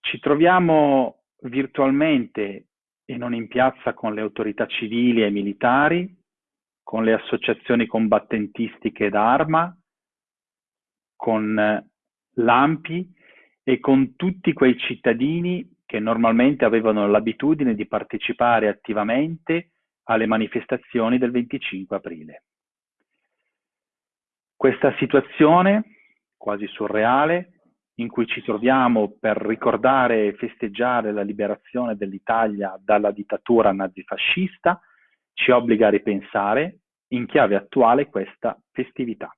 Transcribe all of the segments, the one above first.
Ci troviamo virtualmente e non in piazza con le autorità civili e militari, con le associazioni combattentistiche d'arma, con l'AMPI e con tutti quei cittadini che normalmente avevano l'abitudine di partecipare attivamente alle manifestazioni del 25 aprile. Questa situazione quasi surreale in cui ci troviamo per ricordare e festeggiare la liberazione dell'Italia dalla dittatura nazifascista ci obbliga a ripensare in chiave attuale questa festività.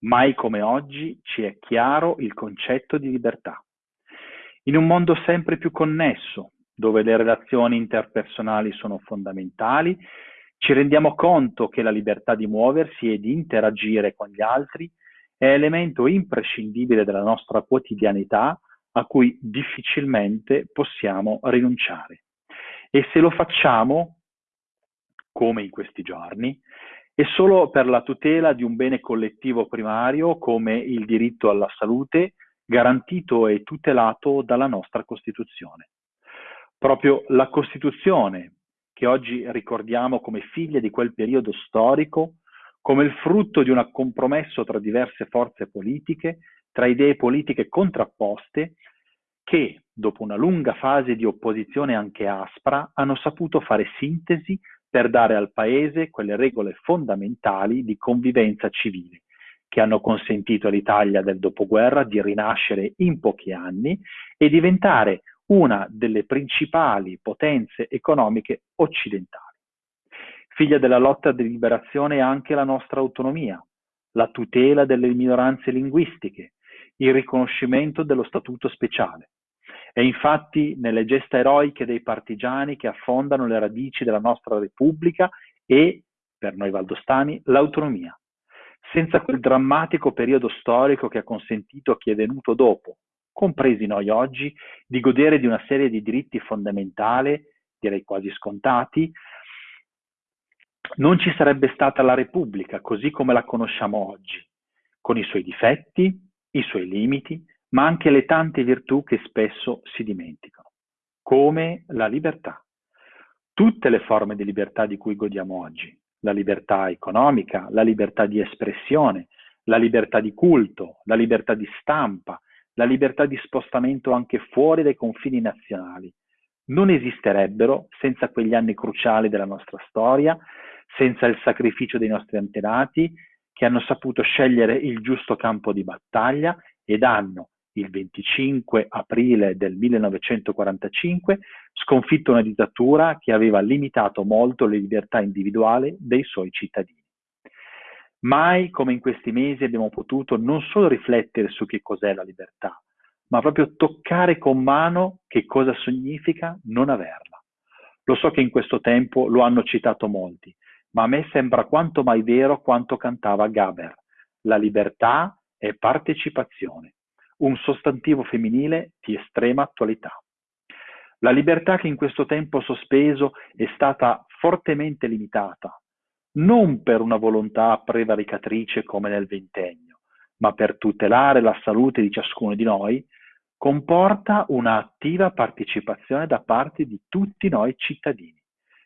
Mai come oggi ci è chiaro il concetto di libertà. In un mondo sempre più connesso, dove le relazioni interpersonali sono fondamentali, ci rendiamo conto che la libertà di muoversi e di interagire con gli altri è elemento imprescindibile della nostra quotidianità a cui difficilmente possiamo rinunciare. E se lo facciamo, come in questi giorni, è solo per la tutela di un bene collettivo primario come il diritto alla salute, garantito e tutelato dalla nostra Costituzione. Proprio la Costituzione, che oggi ricordiamo come figlia di quel periodo storico, come il frutto di un compromesso tra diverse forze politiche, tra idee politiche contrapposte, che, dopo una lunga fase di opposizione anche aspra, hanno saputo fare sintesi per dare al Paese quelle regole fondamentali di convivenza civile, che hanno consentito all'Italia del dopoguerra di rinascere in pochi anni e diventare una delle principali potenze economiche occidentali. Figlia della lotta di liberazione è anche la nostra autonomia, la tutela delle minoranze linguistiche, il riconoscimento dello statuto speciale. È infatti nelle gesta eroiche dei partigiani che affondano le radici della nostra Repubblica e, per noi valdostani, l'autonomia senza quel drammatico periodo storico che ha consentito a chi è venuto dopo, compresi noi oggi, di godere di una serie di diritti fondamentali, direi quasi scontati, non ci sarebbe stata la Repubblica così come la conosciamo oggi, con i suoi difetti, i suoi limiti, ma anche le tante virtù che spesso si dimenticano, come la libertà. Tutte le forme di libertà di cui godiamo oggi, la libertà economica, la libertà di espressione, la libertà di culto, la libertà di stampa, la libertà di spostamento anche fuori dai confini nazionali. Non esisterebbero senza quegli anni cruciali della nostra storia, senza il sacrificio dei nostri antenati che hanno saputo scegliere il giusto campo di battaglia ed hanno, il 25 aprile del 1945, sconfitto una dittatura che aveva limitato molto le libertà individuali dei suoi cittadini. Mai come in questi mesi abbiamo potuto non solo riflettere su che cos'è la libertà, ma proprio toccare con mano che cosa significa non averla. Lo so che in questo tempo lo hanno citato molti, ma a me sembra quanto mai vero quanto cantava Gaber. La libertà è partecipazione un sostantivo femminile di estrema attualità. La libertà che in questo tempo sospeso è stata fortemente limitata, non per una volontà prevaricatrice come nel ventennio, ma per tutelare la salute di ciascuno di noi, comporta un'attiva partecipazione da parte di tutti noi cittadini.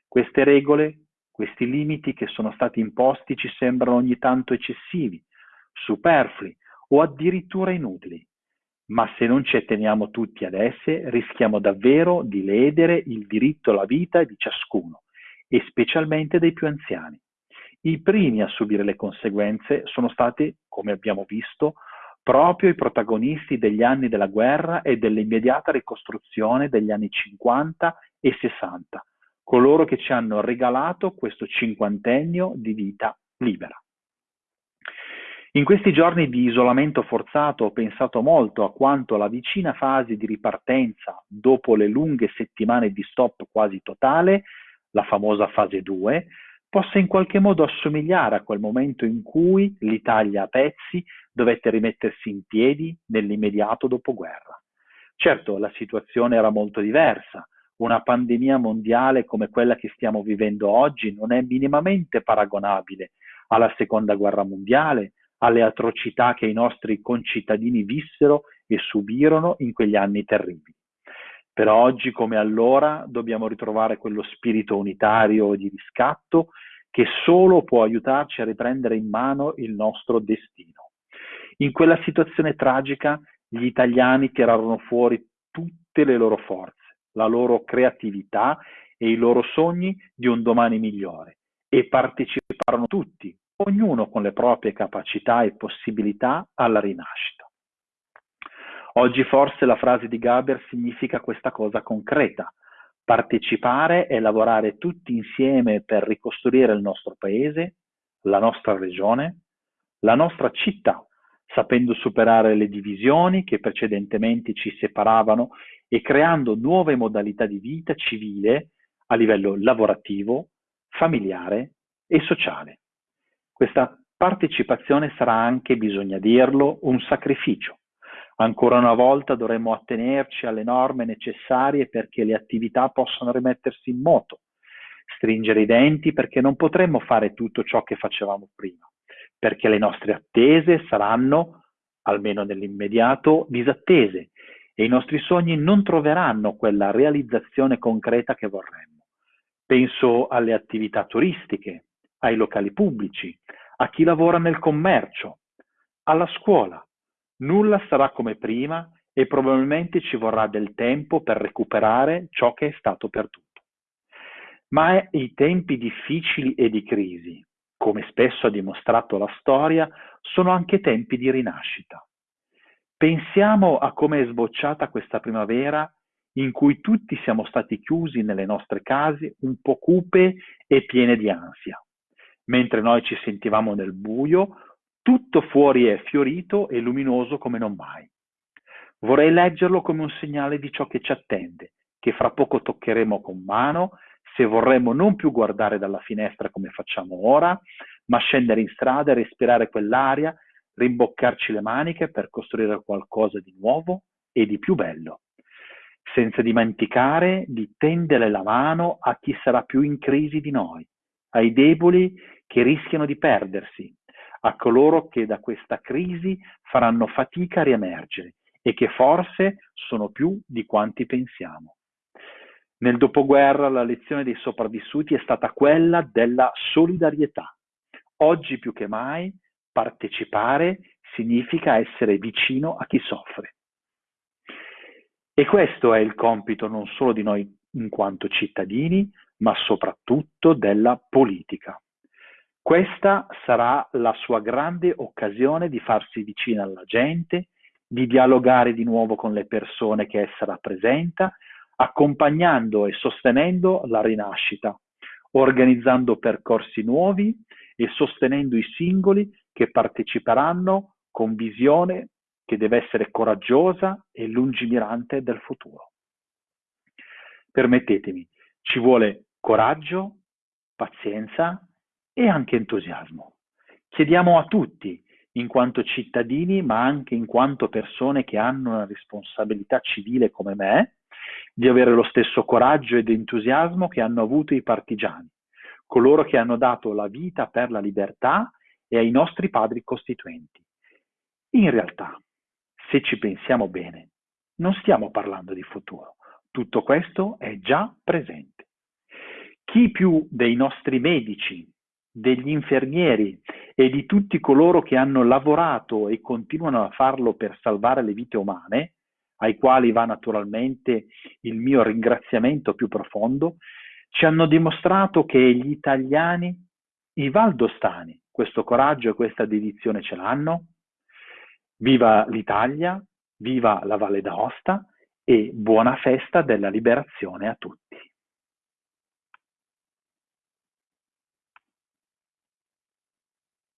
Queste regole, questi limiti che sono stati imposti ci sembrano ogni tanto eccessivi, superflui o addirittura inutili ma se non ci atteniamo tutti ad esse, rischiamo davvero di ledere il diritto alla vita di ciascuno, e specialmente dei più anziani. I primi a subire le conseguenze sono stati, come abbiamo visto, proprio i protagonisti degli anni della guerra e dell'immediata ricostruzione degli anni 50 e 60, coloro che ci hanno regalato questo cinquantennio di vita libera. In questi giorni di isolamento forzato ho pensato molto a quanto la vicina fase di ripartenza dopo le lunghe settimane di stop quasi totale, la famosa fase 2, possa in qualche modo assomigliare a quel momento in cui l'Italia a pezzi dovette rimettersi in piedi nell'immediato dopoguerra. Certo, la situazione era molto diversa. Una pandemia mondiale come quella che stiamo vivendo oggi non è minimamente paragonabile alla seconda guerra mondiale, alle atrocità che i nostri concittadini vissero e subirono in quegli anni terribili. Per oggi come allora dobbiamo ritrovare quello spirito unitario di riscatto che solo può aiutarci a riprendere in mano il nostro destino. In quella situazione tragica gli italiani tirarono fuori tutte le loro forze, la loro creatività e i loro sogni di un domani migliore e parteciparono tutti, ognuno con le proprie capacità e possibilità, alla rinascita. Oggi forse la frase di Gaber significa questa cosa concreta. Partecipare e lavorare tutti insieme per ricostruire il nostro paese, la nostra regione, la nostra città, sapendo superare le divisioni che precedentemente ci separavano e creando nuove modalità di vita civile a livello lavorativo, familiare e sociale. Questa partecipazione sarà anche, bisogna dirlo, un sacrificio Ancora una volta dovremo attenerci alle norme necessarie perché le attività possano rimettersi in moto, stringere i denti perché non potremo fare tutto ciò che facevamo prima, perché le nostre attese saranno, almeno nell'immediato, disattese e i nostri sogni non troveranno quella realizzazione concreta che vorremmo. Penso alle attività turistiche, ai locali pubblici, a chi lavora nel commercio, alla scuola, Nulla sarà come prima e probabilmente ci vorrà del tempo per recuperare ciò che è stato perduto. Ma i tempi difficili e di crisi, come spesso ha dimostrato la storia, sono anche tempi di rinascita. Pensiamo a come è sbocciata questa primavera in cui tutti siamo stati chiusi nelle nostre case un po' cupe e piene di ansia. Mentre noi ci sentivamo nel buio, tutto fuori è fiorito e luminoso come non mai. Vorrei leggerlo come un segnale di ciò che ci attende, che fra poco toccheremo con mano, se vorremmo non più guardare dalla finestra come facciamo ora, ma scendere in strada e respirare quell'aria, rimboccarci le maniche per costruire qualcosa di nuovo e di più bello, senza dimenticare di tendere la mano a chi sarà più in crisi di noi, ai deboli che rischiano di perdersi, a coloro che da questa crisi faranno fatica a riemergere e che forse sono più di quanti pensiamo. Nel dopoguerra la lezione dei sopravvissuti è stata quella della solidarietà. Oggi più che mai partecipare significa essere vicino a chi soffre. E questo è il compito non solo di noi in quanto cittadini, ma soprattutto della politica. Questa sarà la sua grande occasione di farsi vicina alla gente, di dialogare di nuovo con le persone che essa rappresenta, accompagnando e sostenendo la rinascita, organizzando percorsi nuovi e sostenendo i singoli che parteciperanno con visione che deve essere coraggiosa e lungimirante del futuro. Permettetemi, ci vuole coraggio, pazienza e anche entusiasmo. Chiediamo a tutti, in quanto cittadini, ma anche in quanto persone che hanno una responsabilità civile come me, di avere lo stesso coraggio ed entusiasmo che hanno avuto i partigiani, coloro che hanno dato la vita per la libertà e ai nostri padri costituenti. In realtà, se ci pensiamo bene, non stiamo parlando di futuro, tutto questo è già presente. Chi più dei nostri medici, degli infermieri e di tutti coloro che hanno lavorato e continuano a farlo per salvare le vite umane, ai quali va naturalmente il mio ringraziamento più profondo, ci hanno dimostrato che gli italiani, i valdostani, questo coraggio e questa dedizione ce l'hanno. Viva l'Italia, viva la Valle d'Aosta e buona festa della liberazione a tutti.